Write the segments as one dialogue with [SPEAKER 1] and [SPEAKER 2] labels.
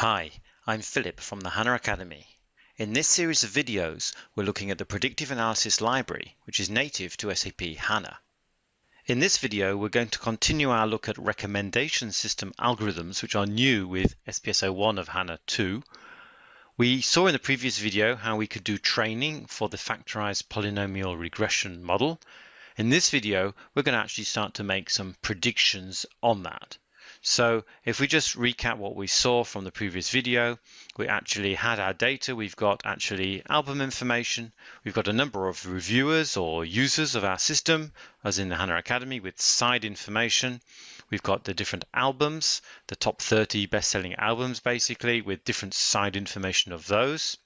[SPEAKER 1] Hi, I'm Philip from the HANA Academy. In this series of videos, we're looking at the Predictive Analysis Library, which is native to SAP HANA. In this video, we're going to continue our look at recommendation system algorithms, which are new with SPS 01 of HANA 2. We saw in the previous video how we could do training for the factorized polynomial regression model. In this video, we're going to actually start to make some predictions on that. So if we just recap what we saw from the previous video, we actually had our data. We've got actually album information. We've got a number of reviewers or users of our system, as in the HANA Academy, with side information. We've got the different albums, the top 30 best-selling albums, basically, with different side information of those.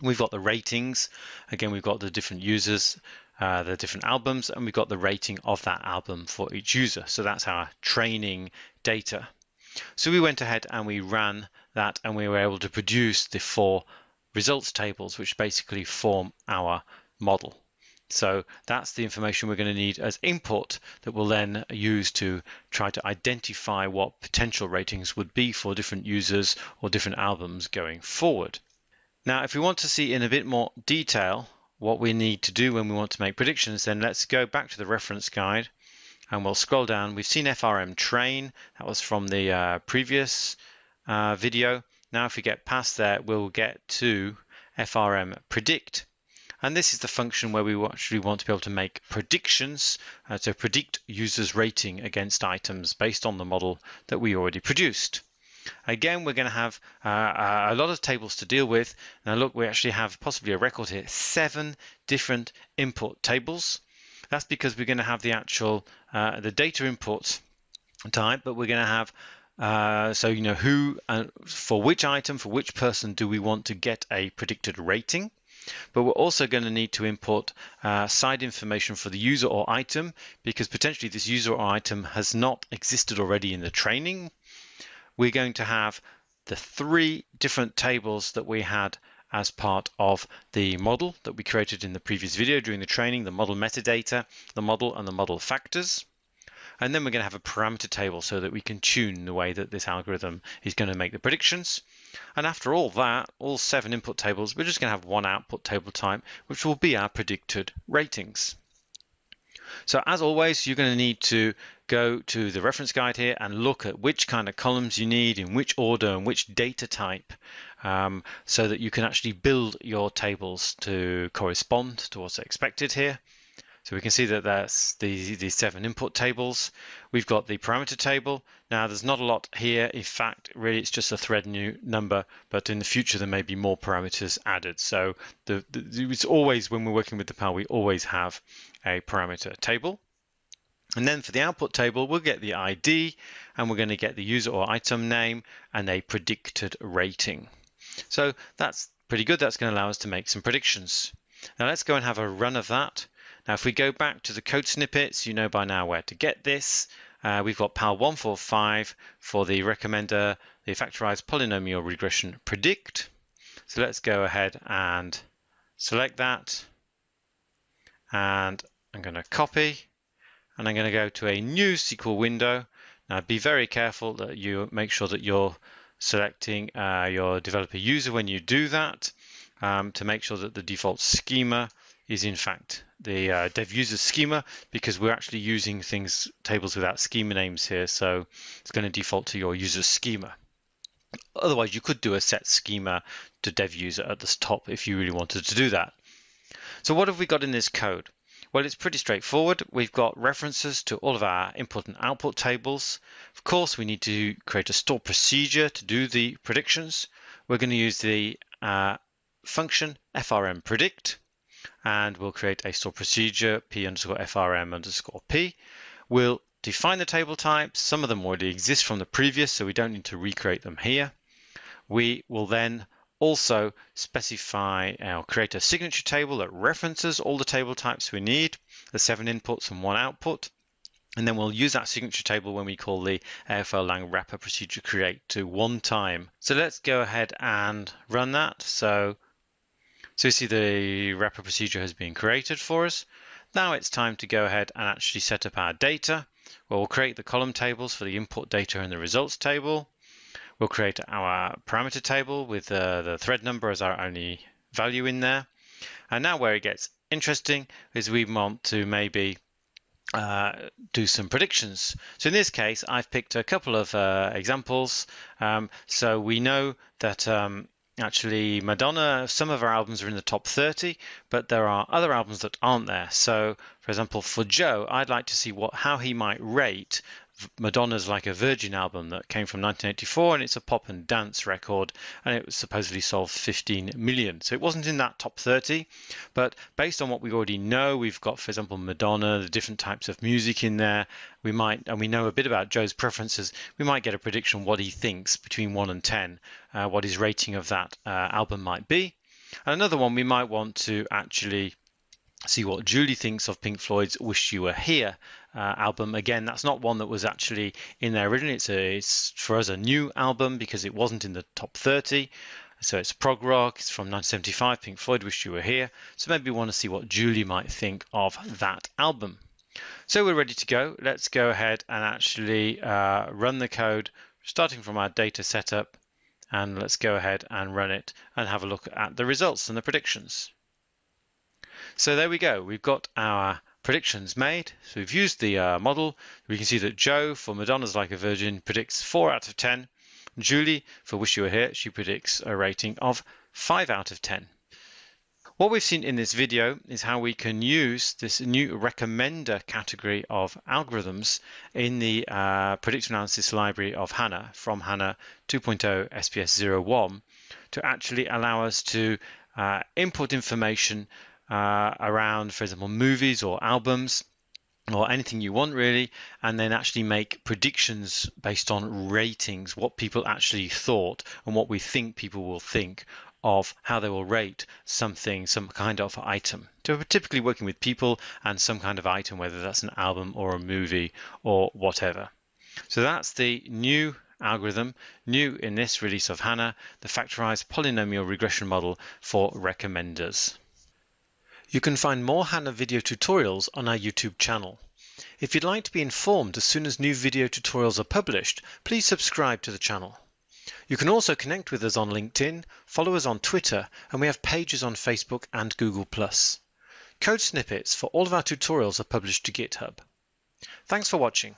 [SPEAKER 1] We've got the ratings. Again, we've got the different users uh, the different albums, and we've got the rating of that album for each user. So that's our training data. So we went ahead and we ran that and we were able to produce the four results tables, which basically form our model. So that's the information we're going to need as input that we'll then use to try to identify what potential ratings would be for different users or different albums going forward. Now, if we want to see in a bit more detail what we need to do when we want to make predictions, then let's go back to the reference guide and we'll scroll down. We've seen FRM train, that was from the uh, previous uh, video. Now if we get past there, we'll get to FRM predict. And this is the function where we actually want to be able to make predictions uh, to predict users' rating against items based on the model that we already produced. Again, we're going to have uh, a lot of tables to deal with. Now look, we actually have possibly a record here, seven different import tables. That's because we're going to have the actual, uh, the data input type, but we're going to have uh, so you know who uh, for which item for which person do we want to get a predicted rating but we're also going to need to import uh, side information for the user or item because potentially this user or item has not existed already in the training we're going to have the three different tables that we had as part of the model that we created in the previous video during the training, the model metadata, the model and the model factors. And then we're going to have a parameter table so that we can tune the way that this algorithm is going to make the predictions. And after all that, all seven input tables, we're just going to have one output table type, which will be our predicted ratings. So as always, you're going to need to go to the reference guide here and look at which kind of columns you need, in which order, and which data type, um, so that you can actually build your tables to correspond to what's expected here. So we can see that that's the, the seven input tables. We've got the parameter table. Now there's not a lot here. In fact, really it's just a thread new number, but in the future there may be more parameters added. So the, the, it's always, when we're working with the PAL, we always have a parameter table. And then for the output table, we'll get the ID and we're going to get the user or item name and a predicted rating. So that's pretty good. That's going to allow us to make some predictions. Now let's go and have a run of that. Now, if we go back to the code snippets, you know by now where to get this. Uh, we've got PAL 145 for the recommender, the factorized polynomial regression predict. So let's go ahead and select that. And I'm going to copy and I'm going to go to a new SQL window. Now be very careful that you make sure that you're selecting uh, your developer user when you do that um, to make sure that the default schema is in fact the uh, dev user schema because we're actually using things tables without schema names here so it's going to default to your user schema. Otherwise you could do a set schema to dev user at the top if you really wanted to do that. So what have we got in this code? Well it's pretty straightforward. We've got references to all of our input and output tables. Of course we need to create a store procedure to do the predictions. We're going to use the uh, function frm predict and we'll create a store procedure p underscore frm underscore p. We'll define the table types. Some of them already exist from the previous, so we don't need to recreate them here. We will then also specify our create a signature table that references all the table types we need, the seven inputs and one output. And then we'll use that signature table when we call the AFL lang wrapper procedure create to one time. So let's go ahead and run that. So so you see the wrapper procedure has been created for us. Now it's time to go ahead and actually set up our data. Well, we'll create the column tables for the input data and the results table. We'll create our parameter table with uh, the thread number as our only value in there. And now where it gets interesting is we want to maybe uh, do some predictions. So in this case, I've picked a couple of uh, examples. Um, so we know that um, actually Madonna, some of her albums are in the top 30, but there are other albums that aren't there. So for example, for Joe, I'd like to see what how he might rate Madonna's Like a Virgin album that came from 1984 and it's a pop and dance record and it was supposedly sold 15 million. So it wasn't in that top 30, but based on what we already know, we've got, for example, Madonna, the different types of music in there. We might, and we know a bit about Joe's preferences, we might get a prediction what he thinks between 1 and 10, uh, what his rating of that uh, album might be. And another one we might want to actually see what Julie thinks of Pink Floyd's "Wish You Were Here" uh, album. Again, that's not one that was actually in there originally. It's, a, it's for us a new album because it wasn't in the top 30. So it's prog rock. It's from 1975. Pink Floyd "Wish You Were Here." So maybe we want to see what Julie might think of that album. So we're ready to go. Let's go ahead and actually uh, run the code, starting from our data setup, and let's go ahead and run it and have a look at the results and the predictions. So there we go. We've got our predictions made. So we've used the uh, model. We can see that Joe for Madonna's Like a Virgin predicts 4 out of 10. Julie for Wish You Were Here, she predicts a rating of 5 out of 10. What we've seen in this video is how we can use this new recommender category of algorithms in the uh, predictive analysis library of HANA from HANA 2.0 SPS 01 to actually allow us to uh, input information uh, around, for example, movies or albums or anything you want really, and then actually make predictions based on ratings, what people actually thought and what we think people will think of how they will rate something, some kind of item. So we're typically working with people and some kind of item, whether that's an album or a movie or whatever. So that's the new algorithm, new in this release of HANA, the factorized polynomial regression model for recommenders. You can find more HANA video tutorials on our YouTube channel. If you'd like to be informed as soon as new video tutorials are published, please subscribe to the channel. You can also connect with us on LinkedIn, follow us on Twitter, and we have pages on Facebook and Google+. Code snippets for all of our tutorials are published to GitHub. Thanks for watching.